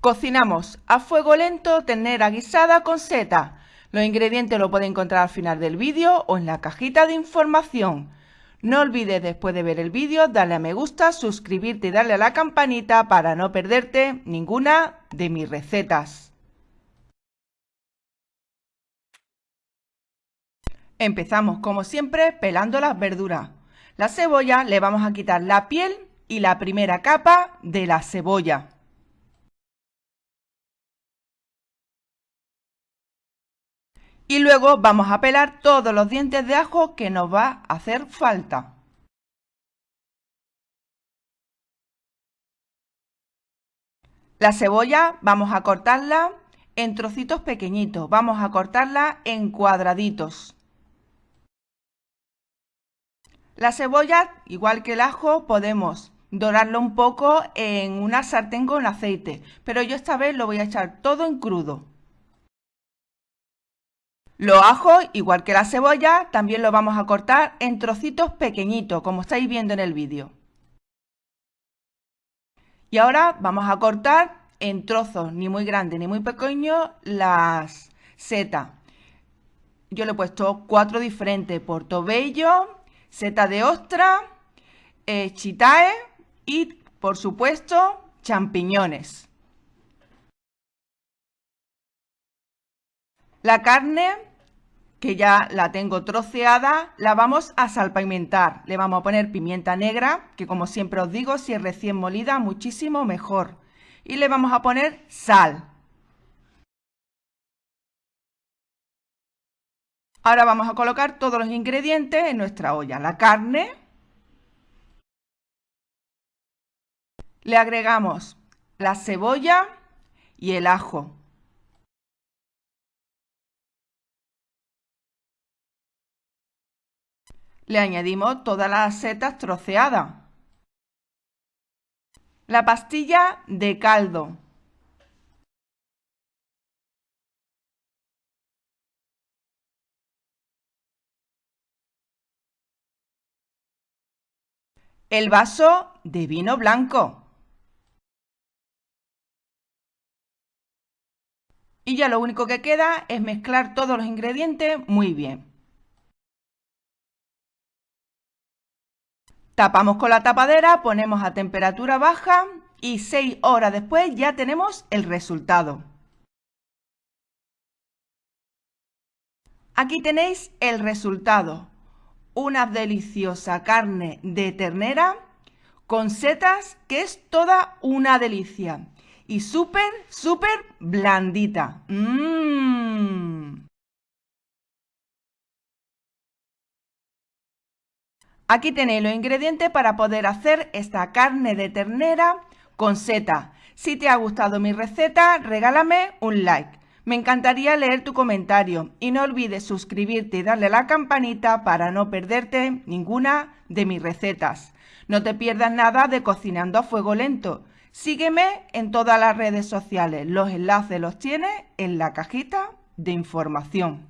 Cocinamos a fuego lento ternera guisada con seta. Los ingredientes los puedes encontrar al final del vídeo o en la cajita de información. No olvides después de ver el vídeo darle a me gusta, suscribirte y darle a la campanita para no perderte ninguna de mis recetas. Empezamos como siempre pelando las verduras. La cebolla le vamos a quitar la piel y la primera capa de la cebolla. Y luego vamos a pelar todos los dientes de ajo que nos va a hacer falta. La cebolla vamos a cortarla en trocitos pequeñitos, vamos a cortarla en cuadraditos. La cebolla, igual que el ajo, podemos dorarlo un poco en una sartén con aceite, pero yo esta vez lo voy a echar todo en crudo. Los ajos, igual que la cebolla, también lo vamos a cortar en trocitos pequeñitos, como estáis viendo en el vídeo. Y ahora vamos a cortar en trozos, ni muy grandes ni muy pequeños, las setas. Yo le he puesto cuatro diferentes, portobello, seta de ostra, eh, chitae y, por supuesto, champiñones. La carne que ya la tengo troceada, la vamos a salpimentar. Le vamos a poner pimienta negra, que como siempre os digo, si es recién molida, muchísimo mejor. Y le vamos a poner sal. Ahora vamos a colocar todos los ingredientes en nuestra olla. La carne. Le agregamos la cebolla y el ajo. Le añadimos todas las setas troceadas. La pastilla de caldo. El vaso de vino blanco. Y ya lo único que queda es mezclar todos los ingredientes muy bien. Tapamos con la tapadera, ponemos a temperatura baja y 6 horas después ya tenemos el resultado. Aquí tenéis el resultado. Una deliciosa carne de ternera con setas que es toda una delicia. Y súper, súper blandita. Mmm. Aquí tenéis los ingredientes para poder hacer esta carne de ternera con seta. Si te ha gustado mi receta, regálame un like. Me encantaría leer tu comentario y no olvides suscribirte y darle a la campanita para no perderte ninguna de mis recetas. No te pierdas nada de Cocinando a Fuego Lento. Sígueme en todas las redes sociales. Los enlaces los tienes en la cajita de información.